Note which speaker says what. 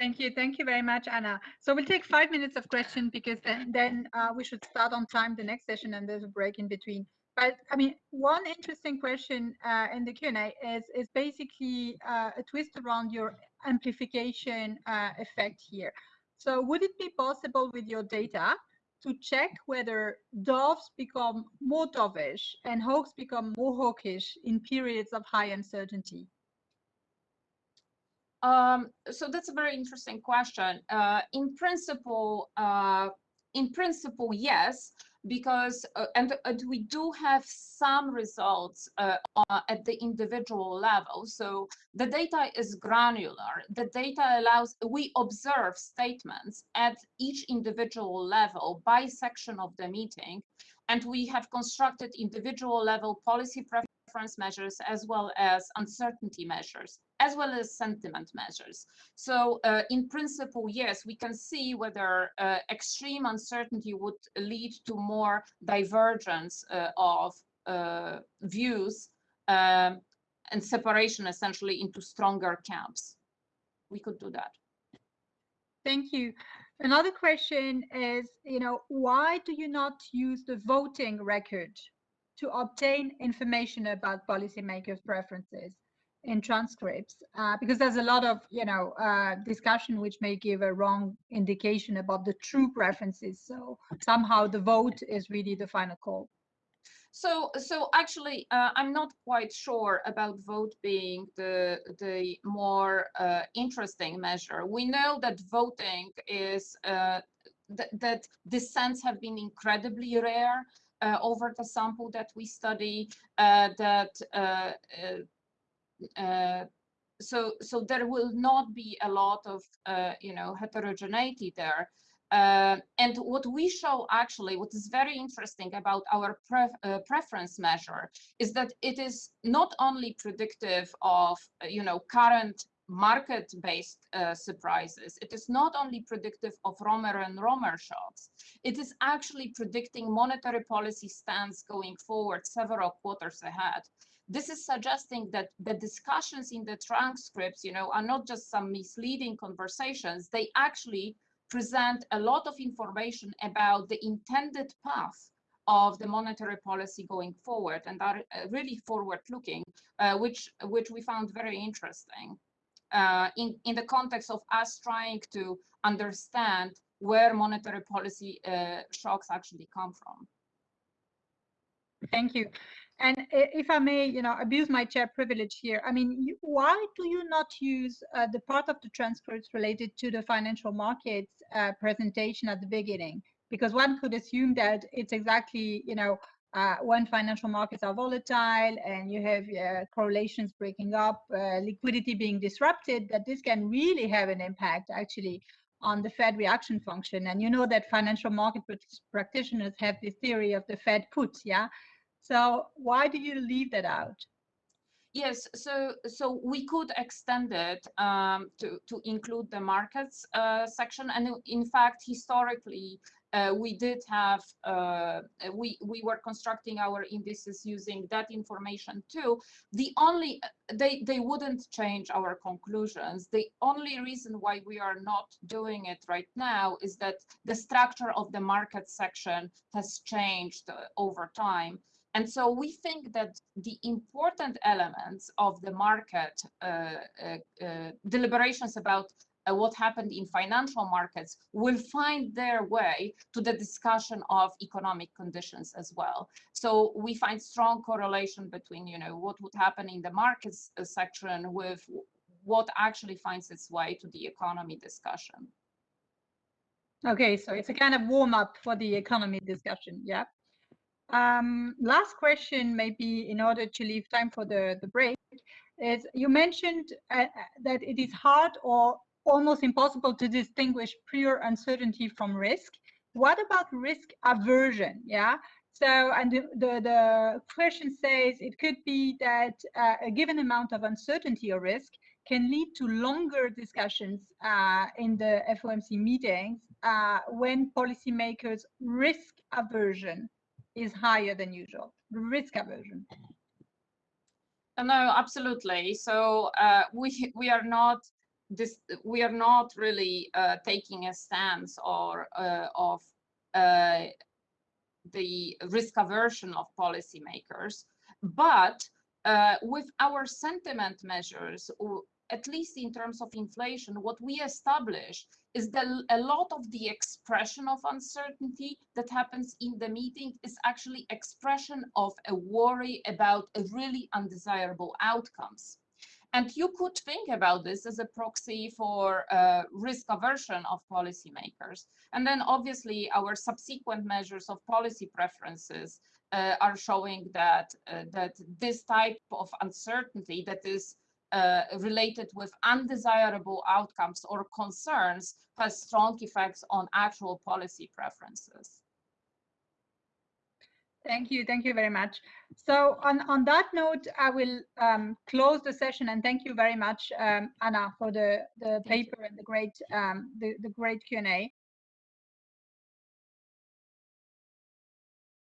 Speaker 1: Thank you. Thank you very much, Anna. So we'll take five minutes of question because then, then uh, we should start on time the next session and there's a break in between. But I mean, one interesting question uh, in the Q&A is, is basically uh, a twist around your amplification uh, effect here. So would it be possible with your data to check whether doves become more dovish and hawks become more hawkish in periods of high uncertainty?
Speaker 2: Um, so that's a very interesting question. Uh, in principle, uh, in principle, yes, because uh, and, and, we do have some results uh, at the individual level. So the data is granular. The data allows we observe statements at each individual level by section of the meeting, and we have constructed individual level policy preference measures as well as uncertainty measures as well as sentiment measures. So uh, in principle, yes, we can see whether uh, extreme uncertainty would lead to more divergence uh, of uh, views um, and separation essentially into stronger camps. We could do that.
Speaker 1: Thank you. Another question is, you know, why do you not use the voting record to obtain information about policymakers' preferences? In transcripts uh, because there's a lot of you know uh, discussion which may give a wrong indication about the true preferences. So somehow the vote is really the final call.
Speaker 2: So so actually uh, i'm not quite sure about vote being the the more uh, interesting measure. We know that voting is uh, th that dissents have been incredibly rare uh, over the sample that we study that so so there will not be a lot of uh, you know heterogeneity there uh, and what we show actually what is very interesting about our pref uh, preference measure is that it is not only predictive of uh, you know current market-based uh, surprises. It is not only predictive of Romer and Romer shocks, it is actually predicting monetary policy stance going forward several quarters ahead this is suggesting that the discussions in the transcripts, you know, are not just some misleading conversations. They actually present a lot of information about the intended path of the monetary policy going forward and are uh, really forward looking, uh, which, which we found very interesting uh, in, in the context of us trying to understand where monetary policy uh, shocks actually come from.
Speaker 1: Thank you. And if I may, you know, abuse my chair privilege here, I mean, you, why do you not use uh, the part of the transcripts related to the financial markets uh, presentation at the beginning? Because one could assume that it's exactly, you know, uh, when financial markets are volatile and you have uh, correlations breaking up, uh, liquidity being disrupted, that this can really have an impact actually on the Fed reaction function. And you know that financial market practitioners have this theory of the Fed put, yeah? So why do you leave that out?
Speaker 2: Yes, so so we could extend it um, to to include the markets uh, section, and in fact, historically, uh, we did have uh, we we were constructing our indices using that information too. The only they they wouldn't change our conclusions. The only reason why we are not doing it right now is that the structure of the market section has changed uh, over time. And so we think that the important elements of the market uh, uh, uh, deliberations about uh, what happened in financial markets will find their way to the discussion of economic conditions as well. So we find strong correlation between, you know, what would happen in the markets uh, section with what actually finds its way to the economy discussion.
Speaker 1: Okay, so it's a kind of warm up for the economy discussion, yeah. Um, last question, maybe in order to leave time for the, the break, is you mentioned uh, uh, that it is hard or almost impossible to distinguish pure uncertainty from risk. What about risk aversion? Yeah. So, and the, the, the question says it could be that uh, a given amount of uncertainty or risk can lead to longer discussions uh, in the FOMC meetings uh, when policymakers risk aversion is higher than usual, risk aversion.
Speaker 2: No, absolutely. So uh, we we are not this we are not really uh, taking a stance or uh, of uh, the risk aversion of policymakers, but uh, with our sentiment measures, at least in terms of inflation, what we established is that a lot of the expression of uncertainty that happens in the meeting is actually expression of a worry about a really undesirable outcomes. And you could think about this as a proxy for uh, risk aversion of policymakers. And then obviously our subsequent measures of policy preferences uh, are showing that, uh, that this type of uncertainty that is uh, related with undesirable outcomes or concerns has strong effects on actual policy preferences.
Speaker 1: Thank you. Thank you very much. So on, on that note, I will um, close the session and thank you very much, um, Anna, for the, the paper and the great um, the, the great Q&A.